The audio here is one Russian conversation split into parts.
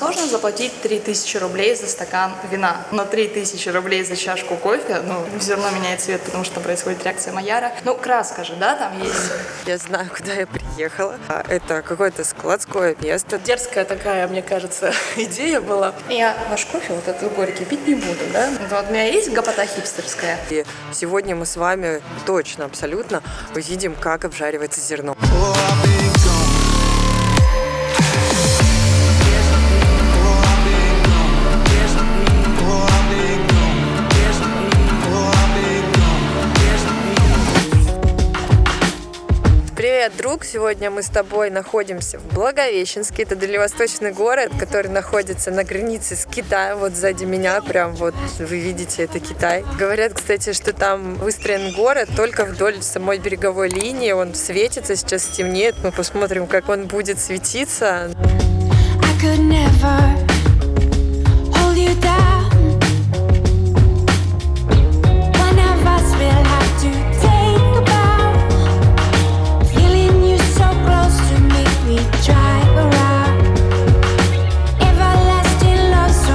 сложно заплатить 3000 рублей за стакан вина, но 3000 рублей за чашку кофе, ну, все равно меняет цвет, потому что происходит реакция Майяра. Ну, краска же, да, там есть. Я знаю, куда я приехала. А, Это какое-то складское место. Дерзкая такая, мне кажется, идея была. Я ваш кофе, вот этот горький, пить не буду, да? Вот у меня есть гопота хипстерская. И сегодня мы с вами точно, абсолютно увидим, как обжаривается зерно. Привет, друг! Сегодня мы с тобой находимся в Благовещенске. Это дальневосточный город, который находится на границе с Китаем. Вот сзади меня прям вот вы видите, это Китай. Говорят, кстати, что там выстроен город только вдоль самой береговой линии. Он светится, сейчас темнеет. Мы посмотрим, как он будет светиться. I could never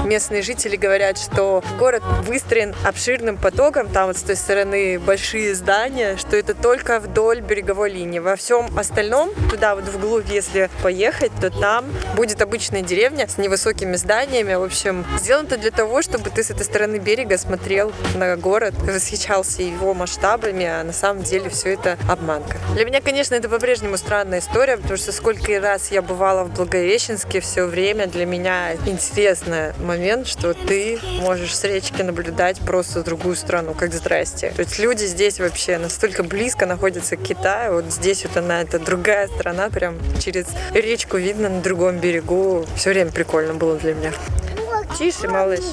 Местные жители говорят, что город выстроен обширным потоком, там вот с той стороны большие здания, что это только вдоль береговой линии. Во всем остальном, туда вот вглубь, если поехать, то там будет обычная деревня с невысокими зданиями. В общем, сделано это для того, чтобы ты с этой стороны берега смотрел на город, восхищался его масштабами, а на самом деле все это обманка. Для меня, конечно, это по-прежнему странная история, потому что сколько раз я бывала в Благовещенске все время, для меня интересный момент, что ты можешь с речки наблюдать просто другую страну, как здрасте. То есть люди здесь вообще настолько близко находятся к Китаю, вот здесь вот она, это другая страна, прям через речку видно на другом берегу. Все время прикольно было для меня. Тише, малыш.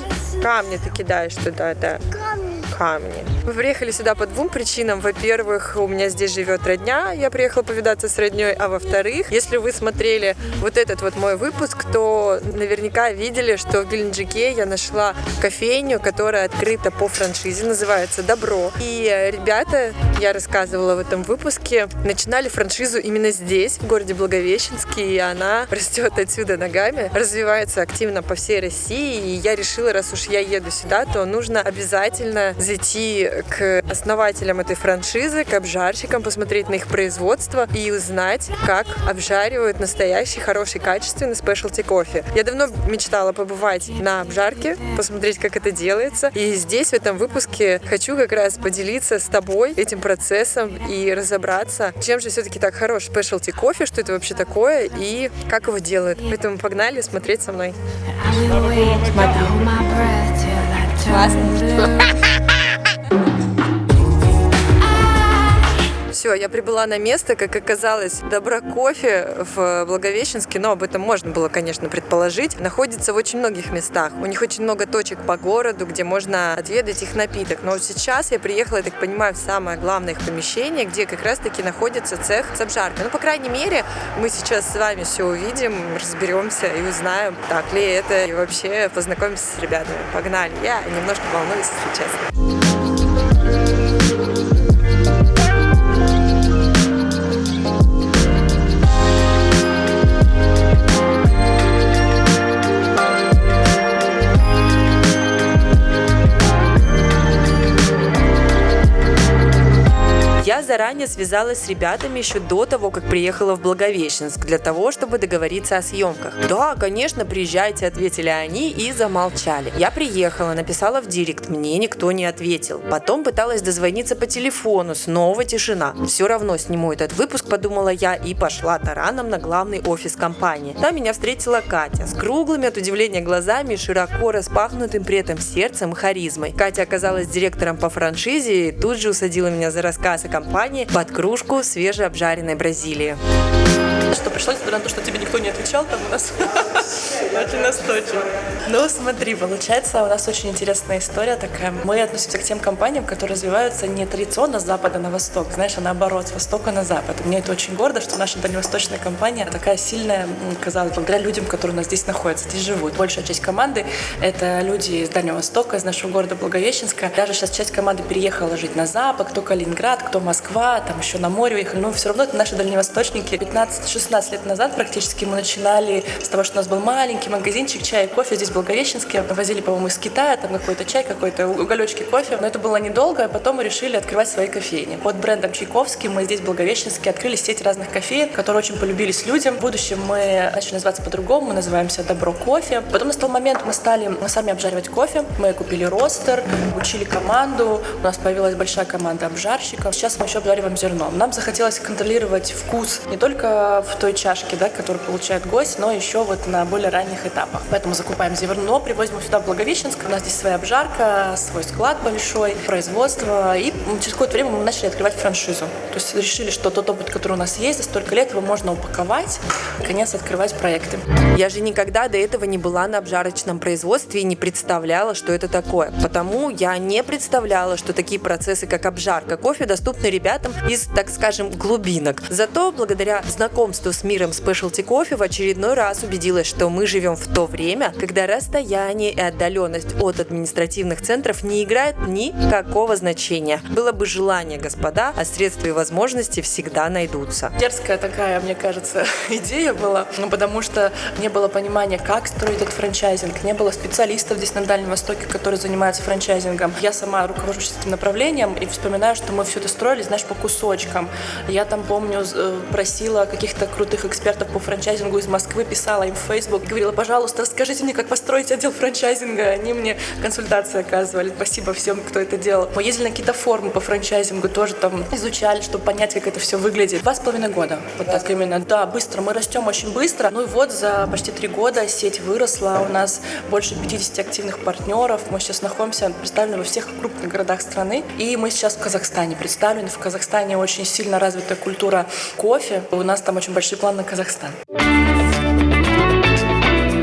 Камни ты кидаешь туда, да. Камни. Мы приехали сюда по двум причинам. Во-первых, у меня здесь живет родня, я приехала повидаться с родней. А во-вторых, если вы смотрели вот этот вот мой выпуск, то наверняка видели, что в Геленджике я нашла кофейню, которая открыта по франшизе, называется «Добро». И ребята, я рассказывала в этом выпуске, начинали франшизу именно здесь, в городе Благовещенске, и она растет отсюда ногами, развивается активно по всей России, и я решила, раз уж я еду сюда, то нужно обязательно зайти к основателям этой франшизы, к обжарщикам, посмотреть на их производство и узнать, как обжаривают настоящий, хороший, качественный спешлти кофе. Я давно мечтала побывать на обжарке, посмотреть, как это делается. И здесь, в этом выпуске, хочу как раз поделиться с тобой этим процессом и разобраться, чем же все-таки так хорош спешлти кофе, что это вообще такое и как его делают. Поэтому погнали смотреть со мной. I Все, я прибыла на место, как оказалось, Добро кофе в Благовещенске, но об этом можно было, конечно, предположить, находится в очень многих местах. У них очень много точек по городу, где можно отведать их напиток. Но сейчас я приехала, я так понимаю, в самое главное их помещение, где как раз-таки находится цех с обжаркой. Ну, по крайней мере, мы сейчас с вами все увидим, разберемся и узнаем, так ли это, и вообще познакомимся с ребятами. Погнали! Я немножко волнуюсь, если честно. Я заранее связалась с ребятами еще до того, как приехала в Благовещенск, для того, чтобы договориться о съемках. Да, конечно, приезжайте, ответили они и замолчали. Я приехала, написала в директ, мне никто не ответил. Потом пыталась дозвониться по телефону, снова тишина. Все равно сниму этот выпуск, подумала я, и пошла тараном на главный офис компании. Там меня встретила Катя с круглыми от удивления глазами широко распахнутым при этом сердцем и харизмой. Катя оказалась директором по франшизе и тут же усадила меня за рассказ о компании под кружку свежеобжаренной Бразилии. Что пришлось, несмотря на то, что тебе никто не отвечал, там у нас очень настойчиво. Ну, смотри, получается, у нас очень интересная история такая. Мы относимся к тем компаниям, которые развиваются не традиционно с запада на восток, знаешь, а наоборот, с востока на запад. Мне это очень гордо, что наша дальневосточная компания такая сильная, казалось, благодаря людям, которые у нас здесь находятся, здесь живут. Большая часть команды — это люди из Дальнего Востока, из нашего города Благовещенска. Даже сейчас часть команды переехала жить на запад, кто Калининград, кто Москва, там еще на море уехали. Но все равно это наши дальневосточники. 15-16 лет назад практически мы начинали с того, что у нас был маленький магазин магазинчик чая и кофе здесь в Благовещенске. Возили, по-моему, из Китая, там какой-то чай, какой-то уголечки кофе. Но это было недолго, а потом мы решили открывать свои кофейни. Под брендом Чайковский мы здесь в Благовещенске открыли сеть разных кофеин, которые очень полюбились людям. В будущем мы начали называться по-другому, мы называемся Добро кофе. Потом настал момент, мы стали мы сами обжаривать кофе. Мы купили ростер, учили команду, у нас появилась большая команда обжарщиков. Сейчас мы еще обжариваем зерно. Нам захотелось контролировать вкус не только в той чашке, да, которую получает гость, но еще вот на более ранних этапах. Поэтому закупаем зерно, привозим его сюда в Благовещенск. У нас здесь своя обжарка, свой склад большой, производство. И через какое-то время мы начали открывать франшизу. То есть решили, что тот опыт, который у нас есть, за столько лет его можно упаковать и, наконец, открывать проекты. Я же никогда до этого не была на обжарочном производстве и не представляла, что это такое. Потому я не представляла, что такие процессы, как обжарка кофе, доступны ребятам из, так скажем, глубинок. Зато благодаря знакомству с миром спешлти кофе в очередной раз убедилась, что мы живем в то время, когда расстояние и отдаленность от административных центров не играют никакого значения. Было бы желание, господа, а средства и возможности всегда найдутся. Дерзкая такая, мне кажется, идея была, ну, потому что не было понимания, как строить этот франчайзинг, не было специалистов здесь на Дальнем Востоке, которые занимаются франчайзингом. Я сама руковожусь этим направлением и вспоминаю, что мы все это строили, знаешь, по кусочкам. Я там, помню, э, просила каких-то крутых экспертов по франчайзингу из Москвы, писала им в Facebook, говорила, пожалуйста, расскажите мне, как построить отдел франчайзинга. Они мне консультации оказывали. Спасибо всем, кто это делал. Мы ездили на какие-то форумы по франчайзингу, тоже там изучали, чтобы понять, как это все выглядит. Два с половиной года. Вот так именно. Да, быстро. Мы растем очень быстро. Ну и вот за почти три года сеть выросла. У нас больше 50 активных партнеров. Мы сейчас находимся, представлены во всех крупных городах страны. И мы сейчас в Казахстане представлены. В Казахстане очень сильно развита культура кофе. У нас там очень большие планы на Казахстан.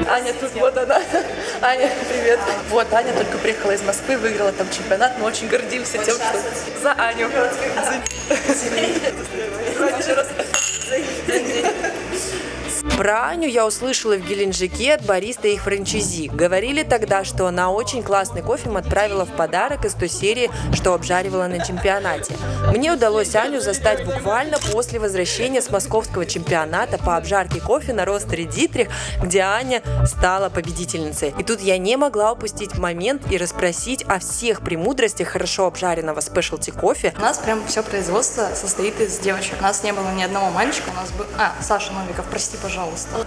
Аня тут, вот она. Аня, привет. Вот, Аня только приехала из Москвы, выиграла там чемпионат. Мы очень гордимся тем, что за Аню. Еще раз. Про Аню я услышала в Геленджике от бариста их франчайзи. Говорили тогда, что она очень классный кофе им отправила в подарок из той серии, что обжаривала на чемпионате. Мне удалось Аню застать буквально после возвращения с московского чемпионата по обжарке кофе на ростере Дитрих, где Аня стала победительницей. И тут я не могла упустить момент и расспросить о всех премудростях хорошо обжаренного спешлти кофе. У нас прям все производство состоит из девочек. У нас не было ни одного мальчика, у нас был... А, Саша Новиков, прости, пожалуйста.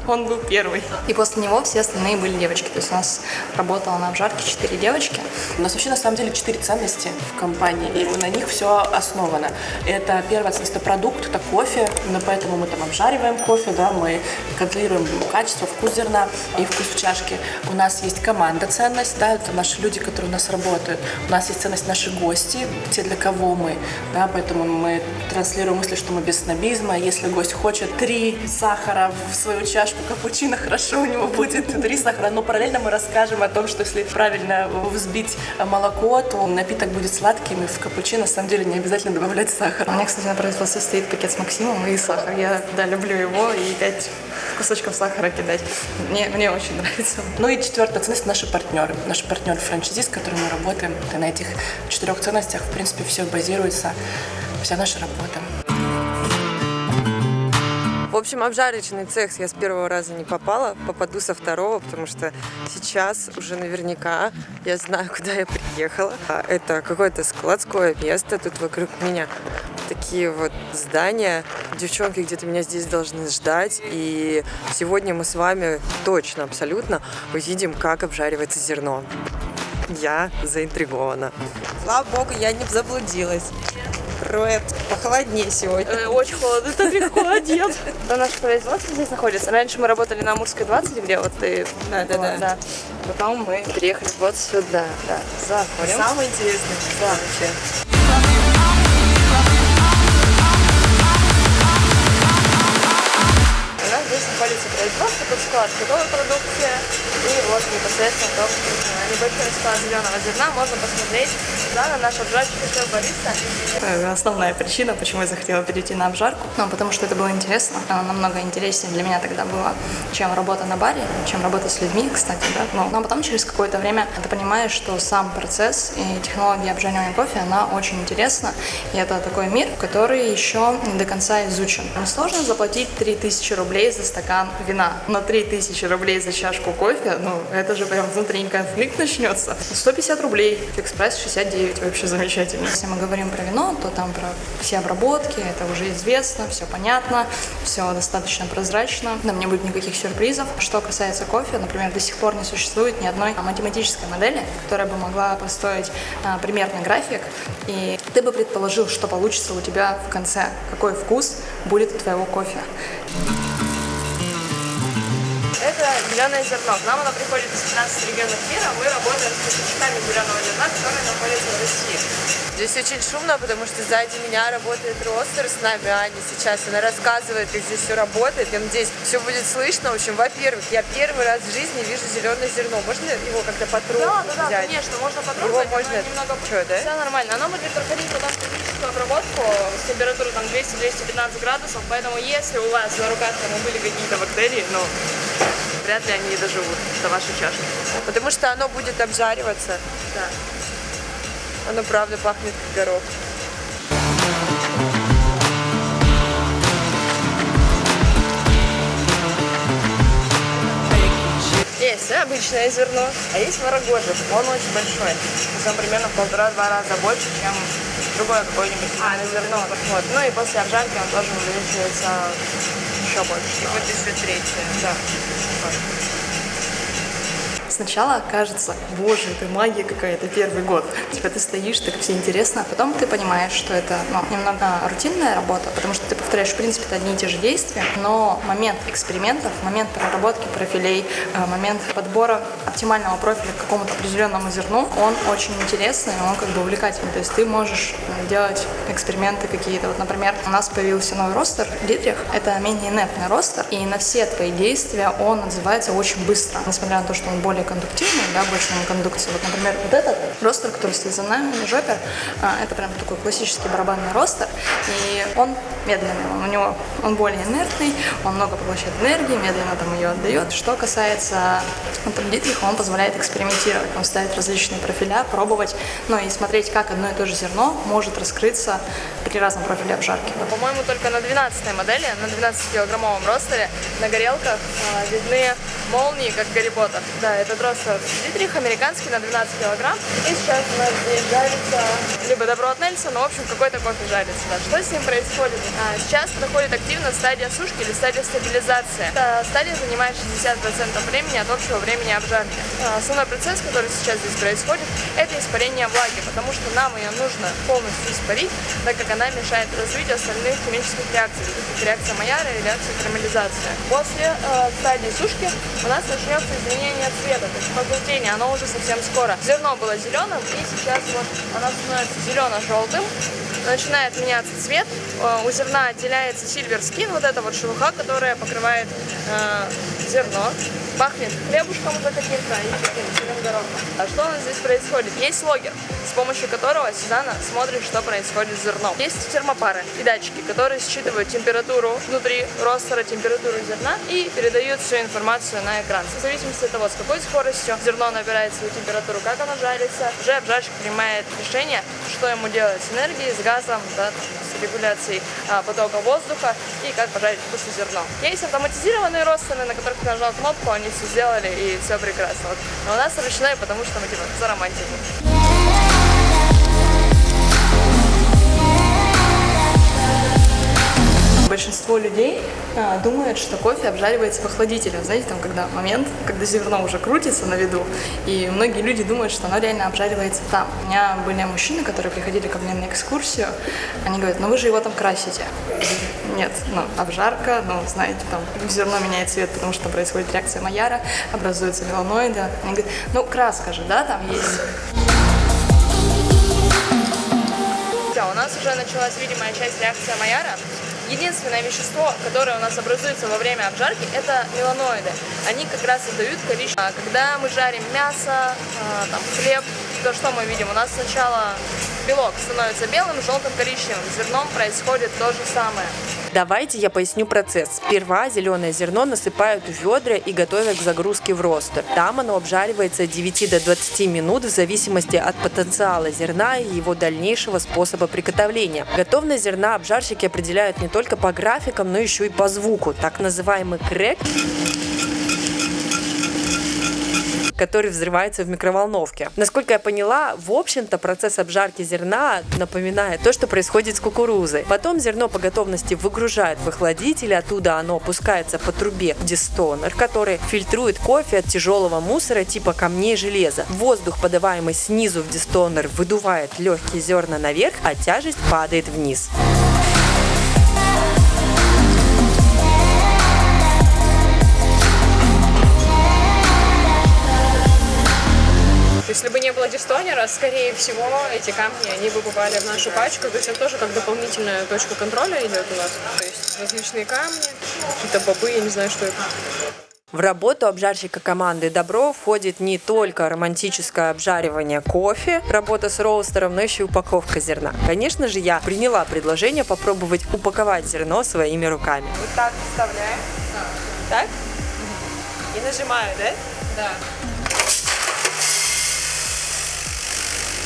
Он был первый. И после него все остальные были девочки. То есть у нас работало на обжарке четыре девочки. У нас вообще на самом деле четыре ценности в компании, и на них все основано. Это первая ценность – это продукт, это кофе, именно поэтому мы там обжариваем кофе, да, мы контролируем качество, вкус зерна и вкус в чашке. У нас есть команда ценность, да, это наши люди, которые у нас работают. У нас есть ценность наши гости, те, для кого мы, да, поэтому мы транслируем мысли, что мы без снобизма. Если гость хочет три сахара в свою чашку капучино, хорошо, у него будет три сахара, но параллельно мы расскажем о том, что если правильно взбить молоко, то напиток будет сладким, и в капучино на самом деле не обязательно добавлять сахар. У меня, кстати, на производстве стоит пакет с Максимом и сахар. Я, да, люблю его и пять кусочков сахара кидать. Мне, мне очень нравится. Ну и четвертая ценность – наши партнеры. Наши партнеры франчайзи, с которыми мы работаем. И на этих четырех ценностях, в принципе, все базируется, вся наша работа. В общем, обжарочный цех я с первого раза не попала, попаду со второго, потому что сейчас уже наверняка я знаю, куда я приехала. А Это какое-то складское место, тут вокруг меня такие вот здания. Девчонки где-то меня здесь должны ждать, и сегодня мы с вами точно, абсолютно увидим, как обжаривается зерно. Я заинтригована. Слава богу, я не заблудилась. Роет, похолоднее сегодня. Очень холодно, так легко одет. Да, наше производство здесь находится. Раньше мы работали на Амурской 20, где вот ты... Да, да, да. Потом мы переехали вот сюда. Да, заходим. Самое интересное, Да. вообще. У нас здесь находится производство, тут склад готовой продукции и вот непосредственно непосредственно только небольшой склад зеленого зерна. Можно посмотреть да, на наш обжарочный шеф Бориса. Основная причина, почему я захотела перейти на обжарку. Ну, потому что это было интересно. Намного интереснее для меня тогда было, чем работа на баре, чем работа с людьми, кстати, да. Но, но потом через какое-то время ты понимаешь, что сам процесс и технология обжаривания кофе, она очень интересна. И это такой мир, который еще не до конца изучен. Сложно заплатить 3000 рублей за стакан вина, но 3000 рублей за чашку кофе, ну, это же прям внутренний конфликт начнется. 150 рублей, Fix Price 69, вообще замечательно. Если мы говорим про вино, то там про все обработки, это уже известно, все понятно, все достаточно прозрачно, там не будет никаких сюрпризов. Что касается кофе, например, до сих пор не существует ни одной математической модели, которая бы могла построить а, примерный график, и ты бы предположил, что получится у тебя в конце, какой вкус будет у твоего кофе. Это зеленое зерно. К нам оно приходит из 15 регионов мира. Мы работаем с поставщиками зеленого зерна, которые находятся в России. Здесь очень шумно, потому что сзади меня работает ростер с нами, Аня сейчас. Она рассказывает, как здесь все работает. Я надеюсь, все будет слышно. В общем, во-первых, я первый раз в жизни вижу зеленое зерно. Можно его как-то потрогать? Да, да, да, взять? конечно, можно потрогать. Его можно... немного... Что, да? Все нормально. Оно будет проходить потом термическую обработку с температурой там 200-215 градусов, поэтому если у вас на руках там были какие-то бактерии, ну, вряд ли они доживут до вашей чашки. Потому что оно будет обжариваться. Да. Оно правда пахнет как горох. Есть обычное зерно, а есть ворогожий. Он очень большой. Он примерно в полтора-два раза больше, чем другое какое-нибудь зеленое зерно. Вот. Ну и после обжарки он тоже увеличивается еще больше. И вот еще третье. Да. Сначала кажется, боже, это магия какая-то, первый год. Типа ты стоишь, так все интересно, а потом ты понимаешь, что это ну, немного рутинная работа, потому что ты повторяешь, в принципе, одни и те же действия, но момент экспериментов, момент проработки профилей, э, момент подбора оптимального профиля к какому-то определенному зерну, он очень интересный, он как бы увлекательный. То есть ты можешь э, делать эксперименты какие-то. Вот, например, у нас появился новый ростер, Дитрих. Это менее инертный ростер, и на все твои действия он отзывается очень быстро. Несмотря на то, что он более кондуктивный, да, больше на кондукции. Вот, например, вот этот ростер, который стоит за нами, жопер, а, это прям такой классический барабанный ростер, и он медленный, у него он более инертный, он много поглощает энергии, медленно там ее отдает. Что касается вот, там, Дитриха, он позволяет экспериментировать, он ставит различные профиля, пробовать, ну и смотреть, как одно и то же зерно может раскрыться при разном профиле обжарки. По-моему, только на 12 модели, на 12-килограммовом ростере на горелках а, видны молнии, как Гарри Поттер. Да, этот ростер Дитрих американский на 12 килограмм. И сейчас у нас здесь жарится либо добро от Нельса, но в общем какой-то кофе жарится. Да. Что с ним происходит? А, сейчас проходит активно стадия сушки или стадия стабилизации. Эта стадия занимает 60% времени от общего времени обжарки. А, основной процесс, который сейчас здесь происходит, это испарение влаги, потому что нам ее нужно полностью испарить, так как она мешает развитию остальных химических реакций, таких реакция Майяра и реакция карамелизации. После э, стадии сушки у нас начнется изменение цвета, то есть пожелтение, оно уже совсем скоро. Зерно было зеленым, и сейчас вот оно становится зелено-желтым, начинает меняться цвет, Э, у зерна отделяется сильвер скин, вот эта вот шелуха, которая покрывает э, зерно. Пахнет хлебушком уже каким-то и таким сырым горохом. А что у нас здесь происходит? Есть логер, с помощью которого Сюзанна смотрит, что происходит с зерном. Есть термопары и датчики, которые считывают температуру внутри ростера, температуру зерна и передают всю информацию на экран. В зависимости от того, с какой скоростью зерно набирает свою температуру, как оно жарится, уже обжарщик принимает решение, что ему делать с энергией, с газом, да, с регуляцией а, потока воздуха и как пожарить вкусное зерно. Есть автоматизированные ростеры, на которых ты нажал кнопку, они все сделали и все прекрасно. Вот. Но у нас ручной, потому что мы типа за романтику. Большинство людей а, думает, что кофе обжаривается в охладителе. Знаете, там, когда момент, когда зерно уже крутится на виду, и многие люди думают, что оно реально обжаривается там. У меня были мужчины, которые приходили ко мне на экскурсию, они говорят, ну вы же его там красите. Нет, ну, обжарка, ну, знаете, там зерно меняет цвет, потому что происходит реакция Майяра, образуются меланоиды. Они говорят, ну, краска же, да, там есть. Все, у нас уже началась видимая часть реакции Майяра. Единственное вещество, которое у нас образуется во время обжарки, это меланоиды. Они как раз и дают количество. А Когда мы жарим мясо, а, там, хлеб, то что мы видим? У нас сначала белок становится белым, желтым, коричневым. С зерном происходит то же самое. Давайте я поясню процесс. Сперва зеленое зерно насыпают в ведра и готовят к загрузке в ростер. Там оно обжаривается от 9 до 20 минут в зависимости от потенциала зерна и его дальнейшего способа приготовления. Готовность зерна обжарщики определяют не только по графикам, но еще и по звуку. Так называемый крэк который взрывается в микроволновке. Насколько я поняла, в общем-то процесс обжарки зерна напоминает то, что происходит с кукурузой. Потом зерно по готовности выгружают в охладитель, оттуда оно опускается по трубе дистонер, который фильтрует кофе от тяжелого мусора типа камней железа. Воздух, подаваемый снизу в дистонер, выдувает легкие зерна наверх, а тяжесть падает вниз. Дистонера, скорее всего, эти камни, они бы попали в нашу пачку. То есть это тоже как дополнительная точка контроля идет у нас. То есть различные камни, какие-то бобы, я не знаю, что это. В работу обжарщика команды Добро входит не только романтическое обжаривание кофе, работа с роустером, но еще и упаковка зерна. Конечно же, я приняла предложение попробовать упаковать зерно своими руками. Вот так вставляем. Так? И нажимаю, да? Да.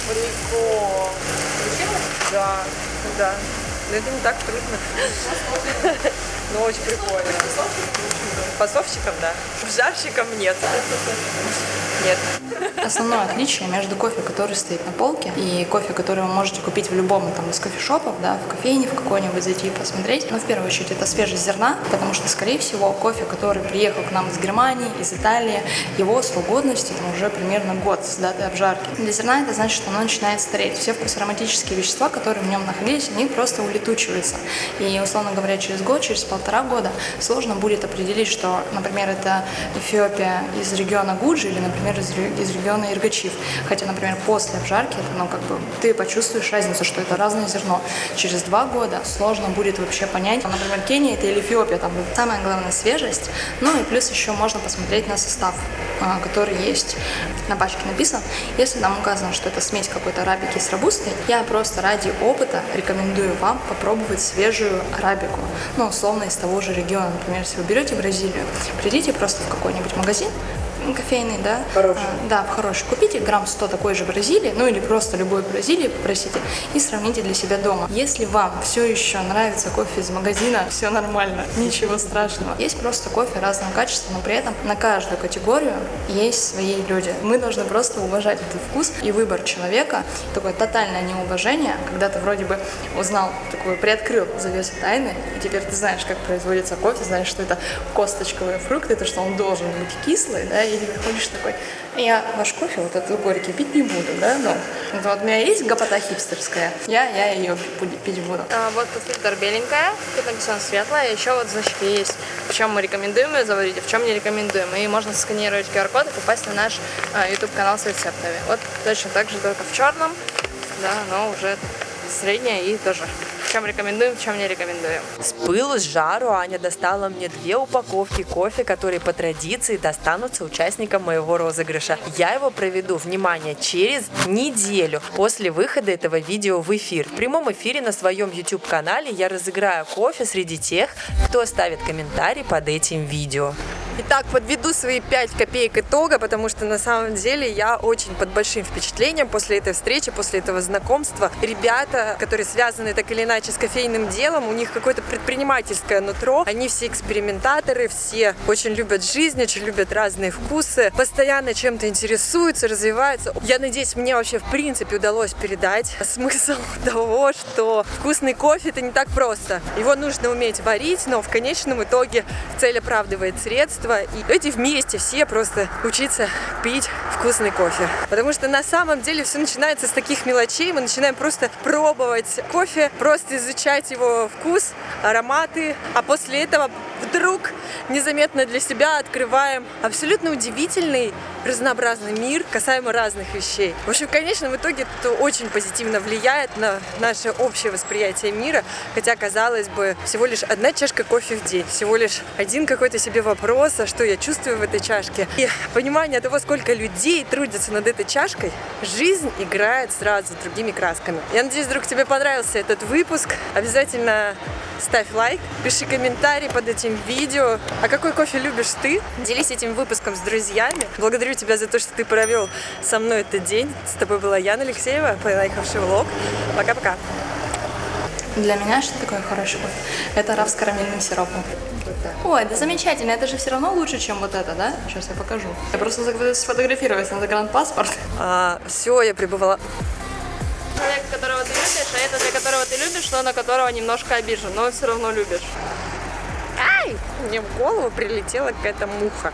Прикол. Да, да. Но это не так трудно. Но очень прикольно. Фасовщиком, да. Жарщиком нет. Нет. Основное отличие между кофе, который стоит на полке, и кофе, который вы можете купить в любом там, из кофешопов, да, в кофейне в какой-нибудь зайти и посмотреть. Но в первую очередь это свежесть зерна, потому что, скорее всего, кофе, который приехал к нам из Германии, из Италии, его срок годности там, уже примерно год с даты обжарки. Для зерна это значит, что оно начинает стареть. Все вкусоароматические вещества, которые в нем находились, они просто улетучиваются. И, условно говоря, через год, через полтора года сложно будет определить, что, например, это Эфиопия из региона Гуджи или, например, из, из региона Иргачив. Хотя, например, после обжарки, это, ну, как бы, ты почувствуешь разницу, что это разное зерно. Через два года сложно будет вообще понять, например, Кения это или Эфиопия, там самое главное свежесть. Ну и плюс еще можно посмотреть на состав, а, который есть на пачке написан. Если там указано, что это смесь какой-то арабики с робустой, я просто ради опыта рекомендую вам попробовать свежую арабику. Ну, условно, из того же региона. Например, если вы берете Бразилию, придите просто в какой-нибудь магазин, кофейный, да, Хороший. а, да, в хороший. Купите грамм 100 такой же Бразилии, ну или просто любой Бразилии попросите и сравните для себя дома. Если вам все еще нравится кофе из магазина, все нормально, ничего страшного. Есть просто кофе разного качества, но при этом на каждую категорию есть свои люди. Мы должны просто уважать этот вкус и выбор человека. Такое тотальное неуважение, когда ты вроде бы узнал, такой приоткрыл завесу тайны, и теперь ты знаешь, как производится кофе, знаешь, что это косточковые фрукты, то, что он должен быть кислый, да, и ты приходишь такой, я ваш кофе вот этот горький пить не буду, да, но это вот у меня есть гопота хипстерская, я, я ее пить буду. А, вот фильтр беленькая, тут написано светлая, еще вот значки есть. В чем мы рекомендуем ее заварить, а в чем не рекомендуем. И можно сканировать QR-код и попасть на наш а, YouTube-канал с рецептами. Вот точно так же, только в черном, да, но уже средняя и тоже. Чем рекомендуем, чем не рекомендуем. С пылу, с жару Аня достала мне две упаковки кофе, которые по традиции достанутся участникам моего розыгрыша. Я его проведу, внимание, через неделю после выхода этого видео в эфир. В прямом эфире на своем YouTube-канале я разыграю кофе среди тех, кто оставит комментарий под этим видео. Итак, подведу свои 5 копеек итога, потому что на самом деле я очень под большим впечатлением после этой встречи, после этого знакомства. Ребята, которые связаны так или иначе с кофейным делом, у них какое-то предпринимательское нутро. Они все экспериментаторы, все очень любят жизнь, очень любят разные вкусы, постоянно чем-то интересуются, развиваются. Я надеюсь, мне вообще в принципе удалось передать смысл того, что вкусный кофе это не так просто. Его нужно уметь варить, но в конечном итоге цель оправдывает средства. И эти вместе все просто учиться пить вкусный кофе. Потому что на самом деле все начинается с таких мелочей. Мы начинаем просто пробовать кофе, просто изучать его вкус, ароматы. А после этого вдруг незаметно для себя открываем абсолютно удивительный, разнообразный мир касаемо разных вещей. В общем, в конечном итоге это очень позитивно влияет на наше общее восприятие мира, хотя, казалось бы, всего лишь одна чашка кофе в день, всего лишь один какой-то себе вопрос, а что я чувствую в этой чашке. И понимание того, сколько людей трудятся над этой чашкой, жизнь играет сразу другими красками. Я надеюсь, вдруг тебе понравился этот выпуск. Обязательно ставь лайк, пиши комментарий под этим видео. А какой кофе любишь ты? Делись этим выпуском с друзьями. Благодарю тебя за то, что ты провел со мной этот день. С тобой была Яна Алексеева, полайхавший влог. Пока-пока. Для меня что такое хороший кофе? Это раф с карамельным сиропом. Ой, да замечательно, это же все равно лучше, чем вот это, да? Сейчас я покажу. Я просто забыла сфотографировать на загранпаспорт. А, все, я пребывала Человек, которого ты любишь, а это для которого ты любишь, но на которого немножко обижен, но все равно любишь. Мне в голову прилетела какая-то муха.